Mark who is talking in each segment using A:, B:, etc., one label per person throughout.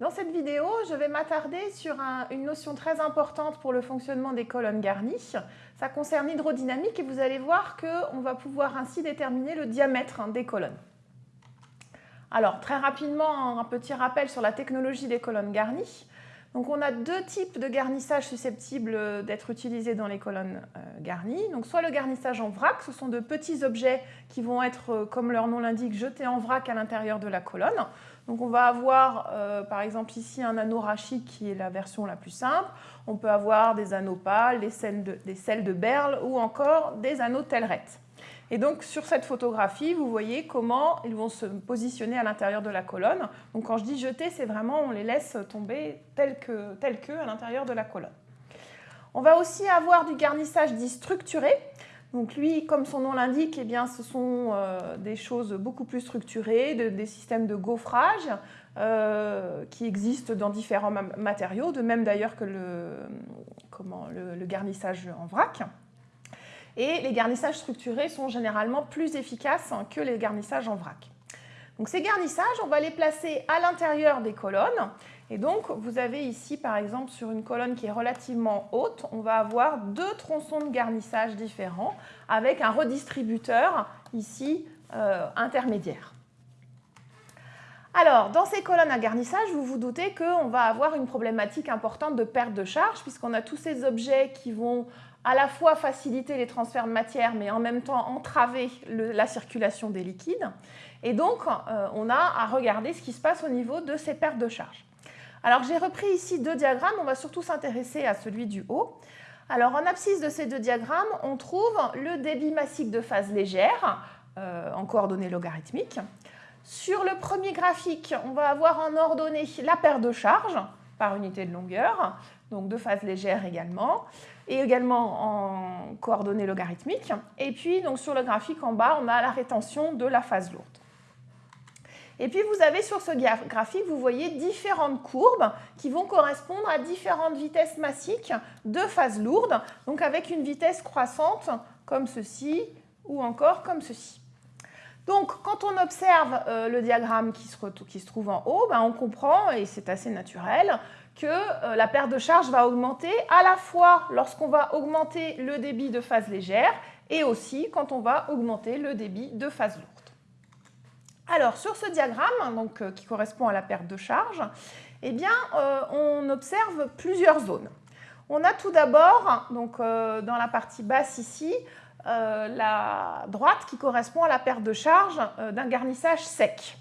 A: Dans cette vidéo, je vais m'attarder sur une notion très importante pour le fonctionnement des colonnes garnies. Ça concerne l'hydrodynamique et vous allez voir qu'on va pouvoir ainsi déterminer le diamètre hein, des colonnes. Alors, très rapidement, un petit rappel sur la technologie des colonnes garnies. Donc on a deux types de garnissage susceptibles d'être utilisés dans les colonnes euh, garnies. Donc soit le garnissage en vrac, ce sont de petits objets qui vont être, euh, comme leur nom l'indique, jetés en vrac à l'intérieur de la colonne. Donc on va avoir euh, par exemple ici un anneau rachique qui est la version la plus simple. On peut avoir des anneaux pâles, des selles de, berle ou encore des anneaux tellerettes. Et donc sur cette photographie, vous voyez comment ils vont se positionner à l'intérieur de la colonne. Donc quand je dis jeter, c'est vraiment on les laisse tomber tels que, tel que à l'intérieur de la colonne. On va aussi avoir du garnissage dit structuré. Donc lui, comme son nom l'indique, eh ce sont euh, des choses beaucoup plus structurées, des systèmes de gaufrage euh, qui existent dans différents matériaux, de même d'ailleurs que le garnissage en vrac. Et les garnissages structurés sont généralement plus efficaces que les garnissages en vrac. Donc ces garnissages, on va les placer à l'intérieur des colonnes. Et donc, vous avez ici, par exemple, sur une colonne qui est relativement haute, on va avoir deux tronçons de garnissage différents avec un redistributeur ici euh, intermédiaire. Alors, dans ces colonnes à garnissage, vous vous doutez qu'on va avoir une problématique importante de perte de charge puisqu'on a tous ces objets qui vont à la fois faciliter les transferts de matière, mais en même temps entraver la circulation des liquides. Et donc, euh, on a à regarder ce qui se passe au niveau de ces pertes de charge. Alors, j'ai repris ici deux diagrammes. On va surtout s'intéresser à celui du haut. Alors, en abscisse de ces deux diagrammes, on trouve le débit massique de phase légère, euh, en coordonnées logarithmiques. Sur le premier graphique, on va avoir en ordonnée la perte de charge par unité de longueur, donc de phase légère également et également en coordonnées logarithmiques. Et puis, donc, sur le graphique en bas, on a la rétention de la phase lourde. Et puis, vous avez sur ce graphique, vous voyez différentes courbes qui vont correspondre à différentes vitesses massiques de phase lourde, donc avec une vitesse croissante comme ceci ou encore comme ceci. Donc, quand on observe euh, le diagramme qui se, trouve en haut, ben, on comprend, et c'est assez naturel, que euh, la perte de charge va augmenter à la fois lorsqu'on va augmenter le débit de phase légère et aussi quand on va augmenter le débit de phase lourde. Alors, sur ce diagramme, euh, qui correspond à la perte de charge, eh euh, on observe plusieurs zones. On a tout d'abord, donc dans la partie basse ici, la droite qui correspond à la perte de charge d'un garnissage sec.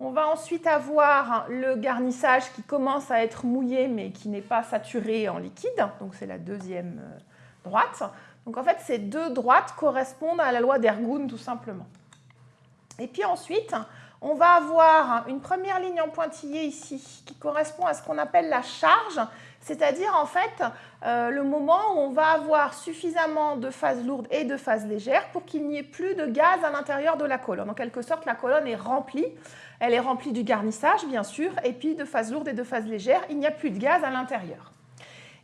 A: On va ensuite avoir le garnissage qui commence à être mouillé mais qui n'est pas saturé en liquide. Donc c'est la deuxième euh, droite. Donc en fait, ces deux droites correspondent à la loi d'Ergun tout simplement. Et puis ensuite, on va avoir une première ligne en pointillé ici qui correspond à ce qu'on appelle la charge, c'est-à-dire en fait euh, le moment où on va avoir suffisamment de phase lourde et de phase légère pour qu'il n'y ait plus de gaz à l'intérieur de la colonne. En quelque sorte, la colonne est remplie elle est remplie du garnissage, bien sûr, et puis de phase lourde et de phase légère, il n'y a plus de gaz à l'intérieur.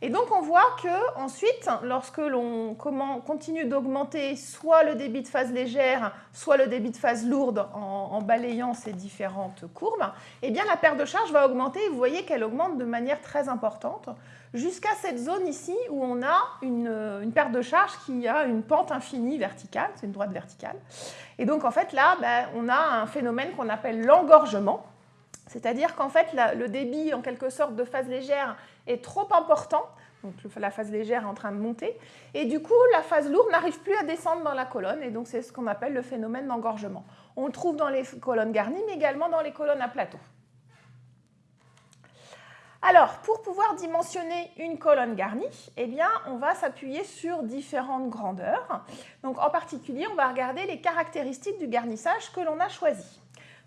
A: Et donc on voit que ensuite, lorsque l'on continue d'augmenter soit le débit de phase légère, soit le débit de phase lourde en, balayant ces différentes courbes, eh la perte de charge va augmenter. Vous voyez qu'elle augmente de manière très importante jusqu'à cette zone ici où on a une, perte de charge qui a une pente infinie verticale, c'est une droite verticale. Et donc en fait là, ben, on a un phénomène qu'on appelle l'engorgement, c'est-à-dire qu'en fait le débit en quelque sorte de phase légère est trop important, donc la phase légère est en train de monter, et du coup la phase lourde n'arrive plus à descendre dans la colonne, et donc c'est ce qu'on appelle le phénomène d'engorgement. On le trouve dans les colonnes garnies, mais également dans les colonnes à plateau. Alors, pour pouvoir dimensionner une colonne garnie, eh bien, on va s'appuyer sur différentes grandeurs. Donc, en particulier, on va regarder les caractéristiques du garnissage que l'on a choisi.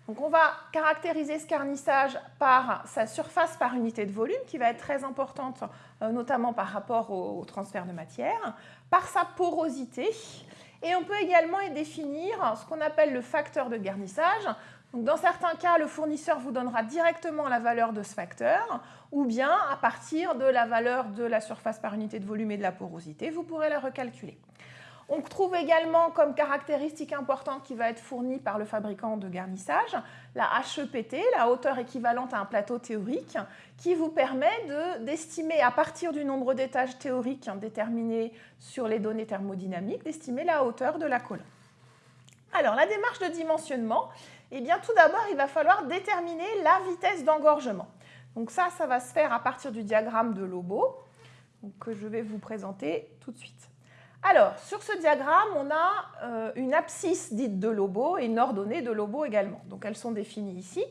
A: Donc, on va caractériser ce garnissage par sa surface par unité de volume, qui va être très importante, euh, notamment par rapport au, transfert de matière, par sa porosité, et on peut également définir ce qu'on appelle le facteur de garnissage, dans certains cas, le fournisseur vous donnera directement la valeur de ce facteur, ou bien à partir de la valeur de la surface par unité de volume et de la porosité, vous pourrez la recalculer. On trouve également comme caractéristique importante qui va être fournie par le fabricant de garnissage la HEPT, la hauteur équivalente à un plateau théorique, qui vous permet d'estimer à partir du nombre d'étages théoriques déterminés sur les données thermodynamiques, d'estimer la hauteur de la colonne. Alors la démarche de dimensionnement, eh bien tout d'abord il va falloir déterminer la vitesse d'engorgement. Donc ça, ça va se faire à partir du diagramme de Lobo, que je vais vous présenter tout de suite. Alors, sur ce diagramme, on a euh, une abscisse dite de Lobo et une ordonnée de Lobo également. Donc, elles sont définies ici.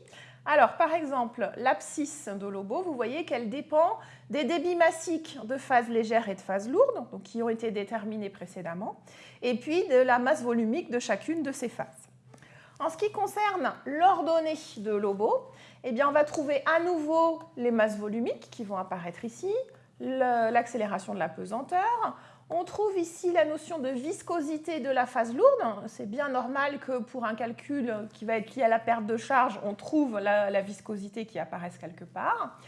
A: Alors, par exemple, l'abscisse de Lobo, vous voyez qu'elle dépend des débits massiques de phase légère et de phase lourde, qui ont été déterminés précédemment, et puis de la masse volumique de chacune de ces phases. En ce qui concerne l'ordonnée de Lobo, eh on va trouver à nouveau les masses volumiques qui vont apparaître ici, l'accélération de la pesanteur, on trouve ici la notion de viscosité de la phase lourde. C'est bien normal que pour un calcul qui va être lié à la perte de charge, on trouve la, viscosité qui apparaisse quelque part.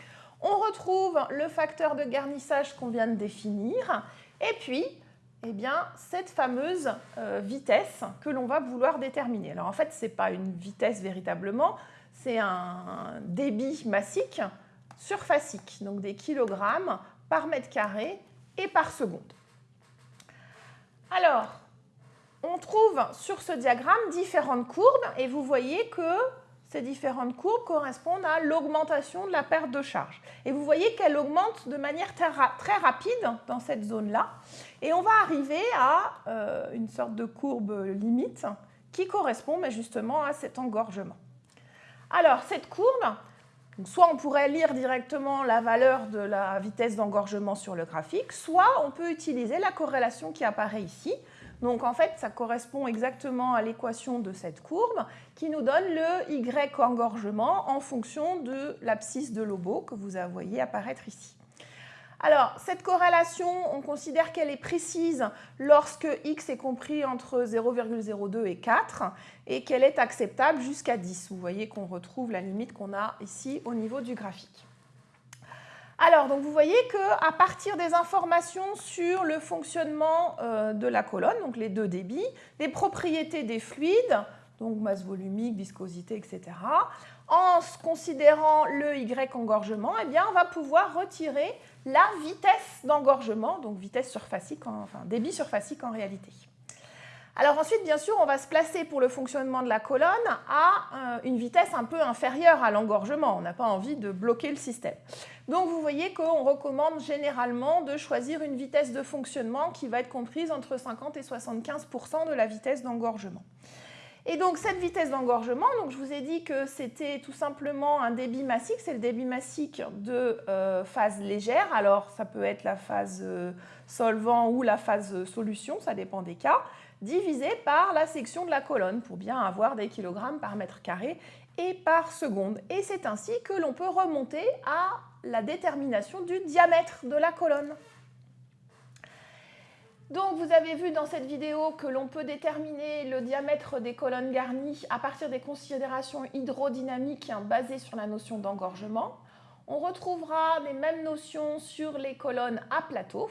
A: On retrouve le facteur de garnissage qu'on vient de définir. Et puis, eh bien, cette fameuse euh, vitesse que l'on va vouloir déterminer. Alors en fait, ce n'est pas une vitesse véritablement, c'est un débit massique surfacique, donc des kilogrammes par mètre carré et par seconde. Alors, on trouve sur ce diagramme différentes courbes et vous voyez que ces différentes courbes correspondent à l'augmentation de la perte de charge. Et vous voyez qu'elle augmente de manière très rapide dans cette zone-là. Et on va arriver à euh, une sorte de courbe limite qui correspond justement à cet engorgement. Alors, cette courbe, soit on pourrait lire directement la valeur de la vitesse d'engorgement sur le graphique, soit on peut utiliser la corrélation qui apparaît ici. Donc en fait, ça correspond exactement à l'équation de cette courbe qui nous donne le Y engorgement en fonction de l'abscisse de Lobo que vous voyez apparaître ici. Alors, cette corrélation, on considère qu'elle est précise lorsque x est compris entre 0,02 et 4 et qu'elle est acceptable jusqu'à 10. Vous voyez qu'on retrouve la limite qu'on a ici au niveau du graphique. Alors, donc vous voyez qu'à partir des informations sur le fonctionnement euh, de la colonne, donc les deux débits, les propriétés des fluides, donc masse volumique, viscosité, etc., en considérant le Y engorgement, eh bien, on va pouvoir retirer la vitesse d'engorgement, donc vitesse surfacique, enfin débit surfacique en réalité. Alors ensuite, bien sûr, on va se placer pour le fonctionnement de la colonne à euh, une vitesse un peu inférieure à l'engorgement. On n'a pas envie de bloquer le système. Donc vous voyez qu'on recommande généralement de choisir une vitesse de fonctionnement qui va être comprise entre 50 et 75% de la vitesse d'engorgement. Et donc cette vitesse d'engorgement, je vous ai dit que c'était tout simplement un débit massique, c'est le débit massique de euh, phase légère. Alors ça peut être la phase euh, solvant ou la phase solution, ça dépend des cas, divisé par la section de la colonne pour bien avoir des kilogrammes par mètre carré et par seconde. Et c'est ainsi que l'on peut remonter à la détermination du diamètre de la colonne. Donc vous avez vu dans cette vidéo que l'on peut déterminer le diamètre des colonnes garnies à partir des considérations hydrodynamiques basées sur la notion d'engorgement. On retrouvera les mêmes notions sur les colonnes à plateau.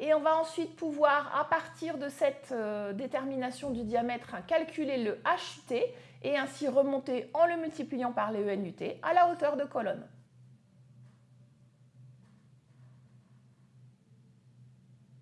A: Et on va ensuite pouvoir, à partir de cette euh, détermination du diamètre, calculer le HUT et ainsi remonter en le multipliant par les ENUT à la hauteur de colonne.